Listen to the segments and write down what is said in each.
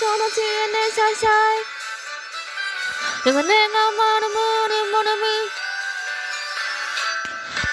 쏟아지는 샤샤이 이거 내가 말은 모르 모르미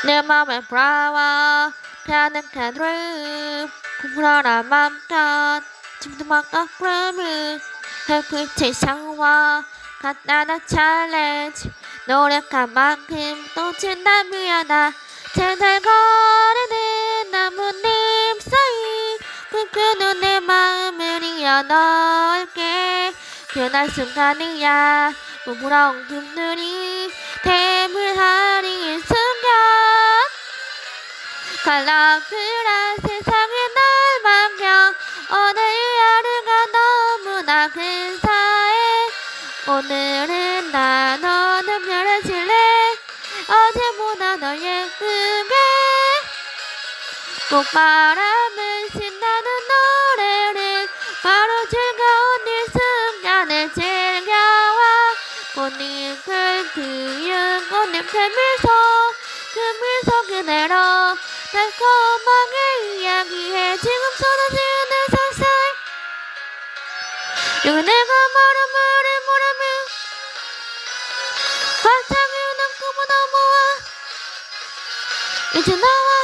내 맘에 브라와 가득한 드림 부풀어라 맘껏 지금도 막가 브라미 햇빛의 샤워 간단한 챌린지 노력한 만큼 또 진다 미안하 제잘 거리는 나뭇잎 사이. 꿈꾸는 내 마음을 이어넣을게 변할 순간이야. 부풀어온 금들이 대물하리의 순간 갈라그란 세상에 날 맡겨 오늘 하루가 너무나 근사해. 오늘은 나 너는 별해질래? 어제보다 더 예쁘게. 꽃바람을 꽃잎을 피운 꽃잎의 미소 그 미소 그대로 달콤하게 이야기해 지금 쏟아지는 살살 여기 내가 말은 말을 모르면 일어난 꿈은 넘어와 이제 나와